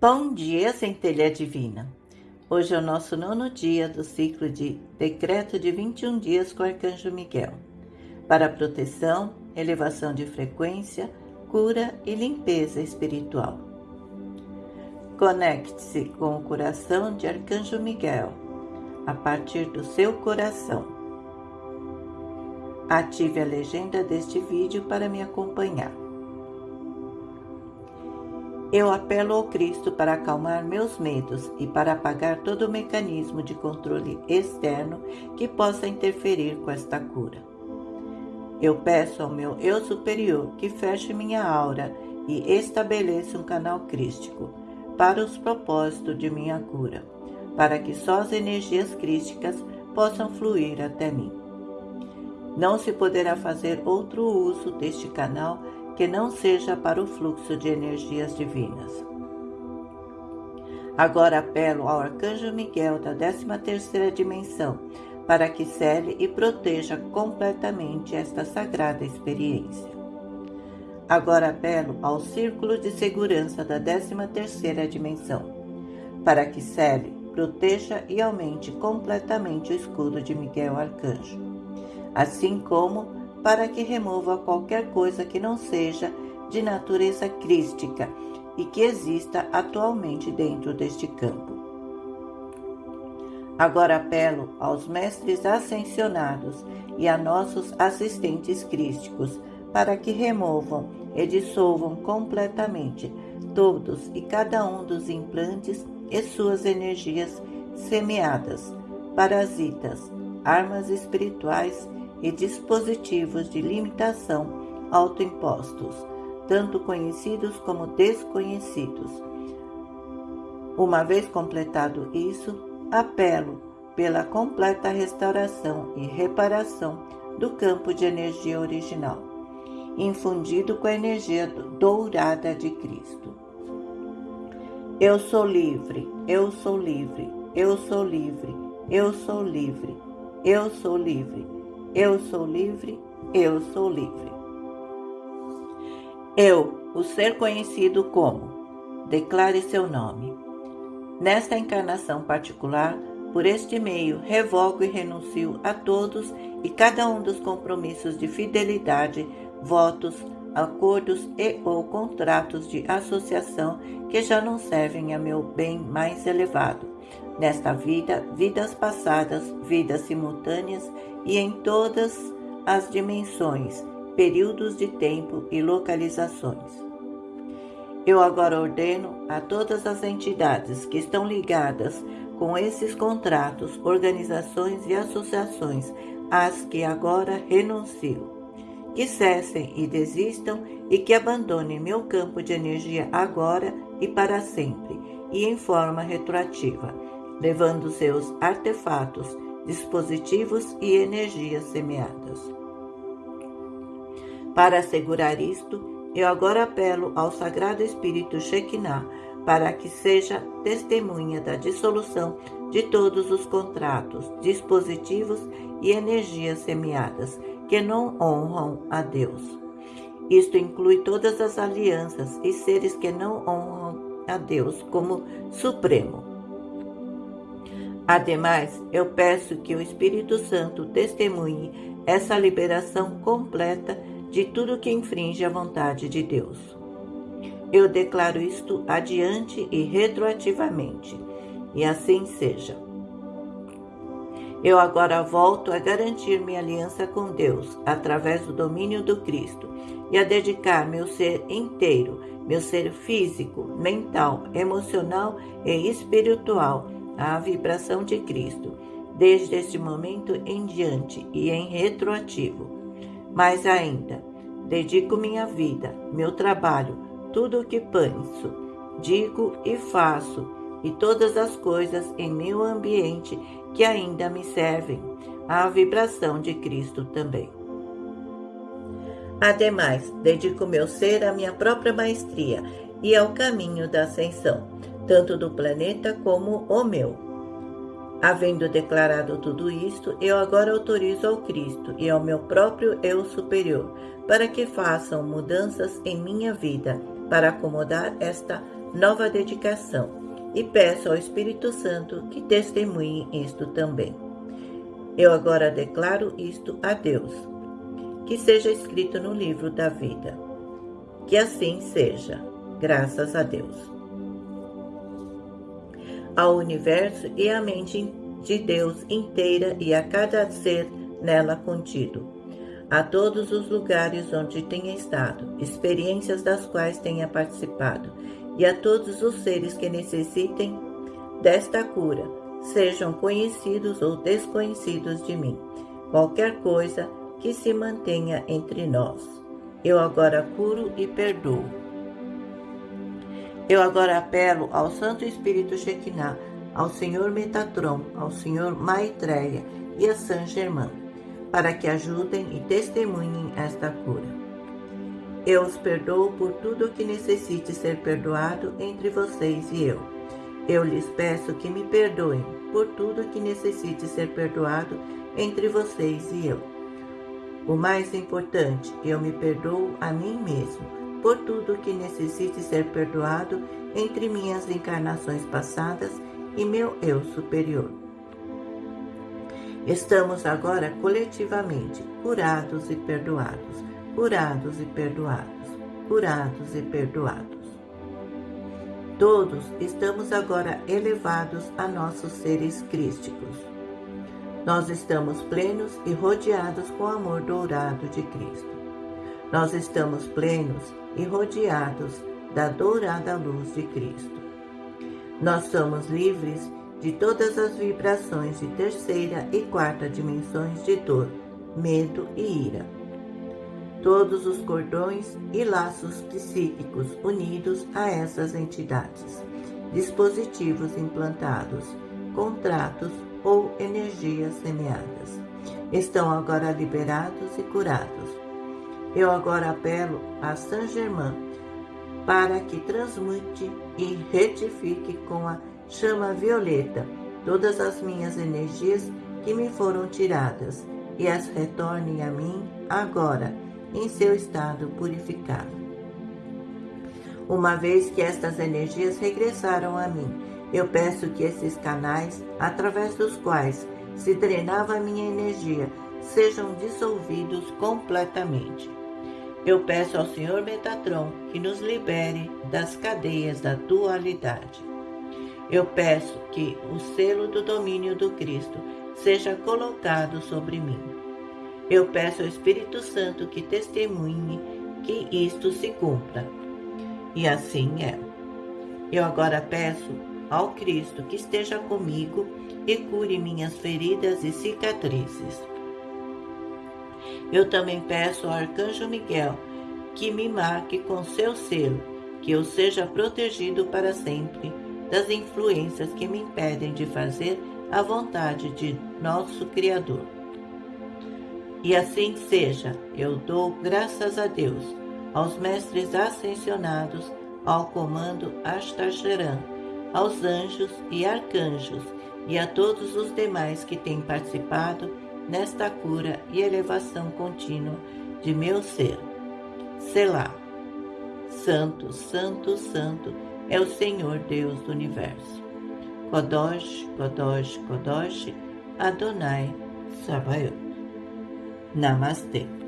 Bom dia, centelha divina. Hoje é o nosso nono dia do ciclo de decreto de 21 dias com o Arcanjo Miguel, para proteção, elevação de frequência, cura e limpeza espiritual. Conecte-se com o coração de Arcanjo Miguel, a partir do seu coração. Ative a legenda deste vídeo para me acompanhar. Eu apelo ao Cristo para acalmar meus medos e para apagar todo o mecanismo de controle externo que possa interferir com esta cura. Eu peço ao meu eu superior que feche minha aura e estabeleça um canal crístico para os propósitos de minha cura, para que só as energias crísticas possam fluir até mim. Não se poderá fazer outro uso deste canal que não seja para o fluxo de energias divinas. Agora apelo ao Arcanjo Miguel da 13ª dimensão para que cele e proteja completamente esta sagrada experiência. Agora apelo ao Círculo de Segurança da 13ª dimensão para que cele, proteja e aumente completamente o escudo de Miguel Arcanjo, assim como para que remova qualquer coisa que não seja de natureza crística e que exista atualmente dentro deste campo. Agora apelo aos mestres ascensionados e a nossos assistentes crísticos para que removam e dissolvam completamente todos e cada um dos implantes e suas energias semeadas, parasitas, armas espirituais e dispositivos de limitação autoimpostos, tanto conhecidos como desconhecidos. Uma vez completado isso, apelo pela completa restauração e reparação do campo de energia original, infundido com a energia dourada de Cristo. Eu sou livre, eu sou livre, eu sou livre, eu sou livre, eu sou livre. Eu sou livre, eu sou livre. Eu, o ser conhecido como, declare seu nome. Nesta encarnação particular, por este meio, revogo e renuncio a todos e cada um dos compromissos de fidelidade, votos, acordos e ou contratos de associação que já não servem a meu bem mais elevado nesta vida, vidas passadas, vidas simultâneas e em todas as dimensões, períodos de tempo e localizações. Eu agora ordeno a todas as entidades que estão ligadas com esses contratos, organizações e associações às que agora renuncio, que cessem e desistam e que abandonem meu campo de energia agora e para sempre e em forma retroativa levando seus artefatos, dispositivos e energias semeadas. Para assegurar isto, eu agora apelo ao Sagrado Espírito Shekinah para que seja testemunha da dissolução de todos os contratos, dispositivos e energias semeadas que não honram a Deus. Isto inclui todas as alianças e seres que não honram a Deus como Supremo. Ademais, eu peço que o Espírito Santo testemunhe essa liberação completa de tudo que infringe a vontade de Deus. Eu declaro isto adiante e retroativamente, e assim seja. Eu agora volto a garantir minha aliança com Deus através do domínio do Cristo e a dedicar meu ser inteiro, meu ser físico, mental, emocional e espiritual à vibração de Cristo, desde este momento em diante e em retroativo. Mais ainda, dedico minha vida, meu trabalho, tudo o que penso, digo e faço, e todas as coisas em meu ambiente que ainda me servem, à vibração de Cristo também. Ademais, dedico meu ser à minha própria maestria e ao caminho da ascensão tanto do planeta como o meu. Havendo declarado tudo isto, eu agora autorizo ao Cristo e ao meu próprio eu superior para que façam mudanças em minha vida para acomodar esta nova dedicação e peço ao Espírito Santo que testemunhe isto também. Eu agora declaro isto a Deus, que seja escrito no livro da vida. Que assim seja, graças a Deus. Ao universo e à mente de Deus inteira e a cada ser nela contido, a todos os lugares onde tenha estado, experiências das quais tenha participado, e a todos os seres que necessitem desta cura, sejam conhecidos ou desconhecidos de mim, qualquer coisa que se mantenha entre nós. Eu agora curo e perdoo. Eu agora apelo ao Santo Espírito Shekinah, ao Senhor Metatron, ao Senhor Maitreya e a San Germain, para que ajudem e testemunhem esta cura. Eu os perdoo por tudo o que necessite ser perdoado entre vocês e eu. Eu lhes peço que me perdoem por tudo o que necessite ser perdoado entre vocês e eu. O mais importante, eu me perdoo a mim mesmo por tudo que necessite ser perdoado entre minhas encarnações passadas e meu eu superior. Estamos agora coletivamente curados e perdoados curados e perdoados, curados e perdoados. Todos estamos agora elevados a nossos seres crísticos. Nós estamos plenos e rodeados com o amor dourado de Cristo. Nós estamos plenos e rodeados da dourada luz de Cristo. Nós somos livres de todas as vibrações de terceira e quarta dimensões de dor, medo e ira todos os cordões e laços psíquicos unidos a essas entidades, dispositivos implantados, contratos ou energias semeadas. Estão agora liberados e curados. Eu agora apelo a Saint Germain para que transmute e retifique com a chama violeta todas as minhas energias que me foram tiradas e as retorne a mim agora em seu estado purificado. Uma vez que estas energias regressaram a mim, eu peço que esses canais, através dos quais se drenava minha energia, sejam dissolvidos completamente. Eu peço ao Senhor Metatron que nos libere das cadeias da dualidade. Eu peço que o selo do domínio do Cristo seja colocado sobre mim eu peço ao Espírito Santo que testemunhe que isto se cumpra. E assim é. Eu agora peço ao Cristo que esteja comigo e cure minhas feridas e cicatrizes. Eu também peço ao Arcanjo Miguel que me marque com seu selo, que eu seja protegido para sempre das influências que me impedem de fazer a vontade de nosso Criador. E assim seja, eu dou graças a Deus, aos mestres ascensionados, ao comando Astacheran, aos anjos e arcanjos e a todos os demais que têm participado nesta cura e elevação contínua de meu ser. Selá. Santo, Santo, Santo é o Senhor Deus do Universo. Kodosh, Kodosh, Kodosh, Adonai, Sabaoth. Namaste.